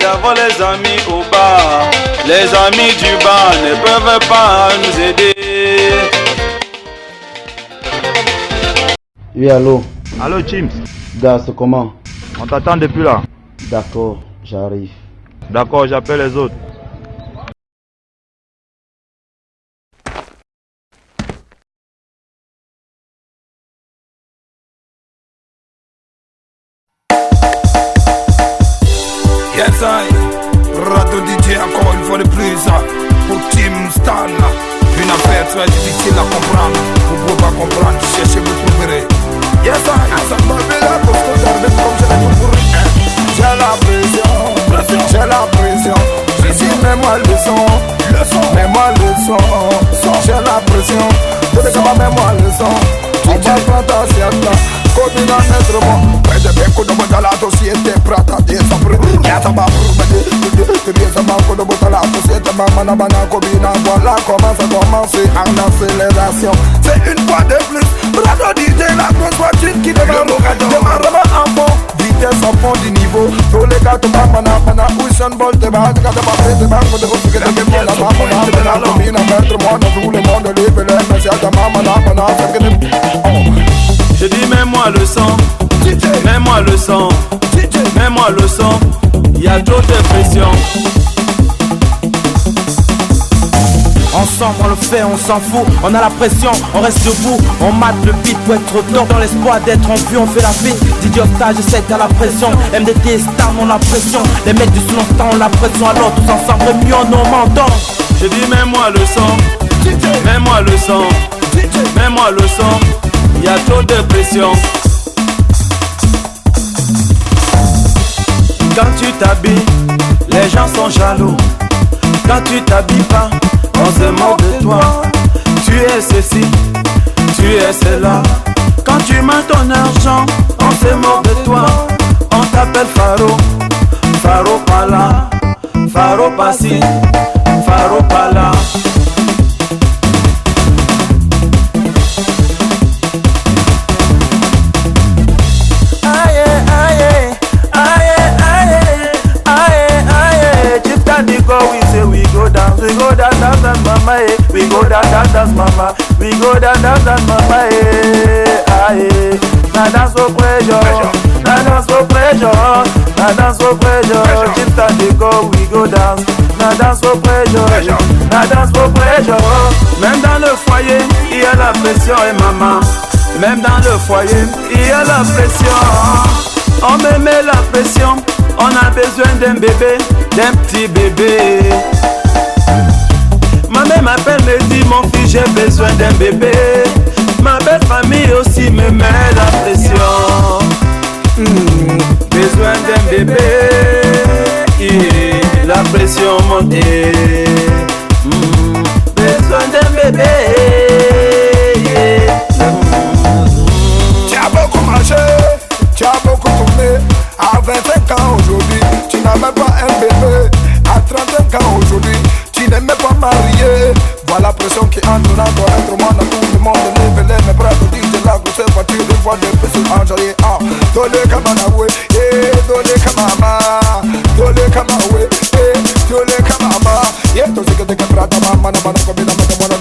d'avoir les amis au bar. Les amis du bar ne peuvent pas nous aider. Oui, allô? Allô, Chims Gars, comment? On t'attend depuis là. D'accord, j'arrive. D'accord, j'appelle les autres. Radio DJ encore une fois de plus hein. Pour Team Stan hein. Une affaire très difficile à comprendre. Vous pouvez pas comprendre, cherchez, vous trouverez Yes I, ça m'a fait la pour se garder comme je l'ai compris hein. J'ai la pression, j'ai la pression Je suis même à leçon, leçon, même à leçon J'ai la pression, tout le monde même à leçon On va prendre ta sieste Come in and enter mo Where the bank could have bought a lot of a a The days a a commence en accélération C'est une fois de plus Brado DJ la grosse voiture qui démarre Démarre en fond Vitesse en fond du niveau Tous les gars te parlent Mana mana Usain Bolt te bat Quand te parles te parles mana moi Dans le monde les messieurs Ta maman Mana mets-moi le sang, il y a trop de pression. Ensemble on le fait, on s'en fout, on a la pression, on reste debout, on mate le beat pour être au top Dans l'espoir d'être en vue, on fait la fête DJ Octa, je sais que t'as la pression MDT, Star, on a la pression. Les mecs du sous on la pression Alors tous ensemble, mieux on m'entend Je dis mets-moi le sang, mets-moi le sang, mets-moi le sang, il y a trop de pression. Quand tu t'habilles, les gens sont jaloux. Quand tu t'habilles pas, on se moque de toi. Tu es ceci, tu es cela. Quand tu mets ton argent, on se moque de toi. On t'appelle Faro, Faro pas là, Faro pas ci, mama. We go dance, dance, dance, mama, eh. Aye. Na dance for pressure, na dance for pressure, na dance for pressure. Chief Candy go, we go dance. Na dance for pressure, na dance for pressure. Même dans le foyer, il y a la pression, et maman. Même dans le foyer, il y a la pression. On me met la pression, on a besoin d'un bébé, d'un petit bébé. Ma mère m'appelle, me dit mon fils j'ai besoin d'un bébé. Ma belle famille aussi me met Tole kama na we, eh, tole kama ma, tole kama we, eh, tole kama ma. Eh, Ye to mama na ko tule dide mama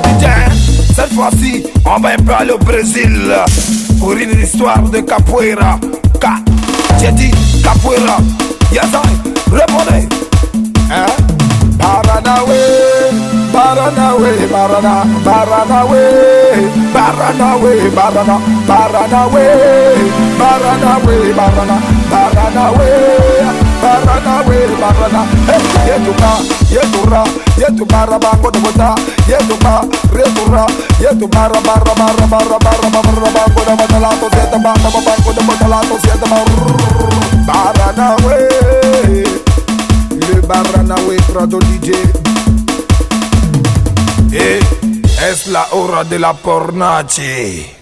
DJ. Hein. Cette fois-ci, on va un peu aller au Brésil pour une histoire de capoeira. Ka, j'ai dit capoeira. Yes, I. Repone. Eh? Paranawe. Paranawe. Parana. Paranawe. Paranawe. Parana. Paranawe. Paranawe. Parana. Paranawe. Paranawe. Parana. Hey, yetuka. Yetura. Yetubara bango de bota. Yetuba. Retura. Yetubara barra barra barra barra barra bango de bota lato. Siete bango de bota lato. Siete barra. Baranawe Prado DJ. Et est-ce la hora de la pornache?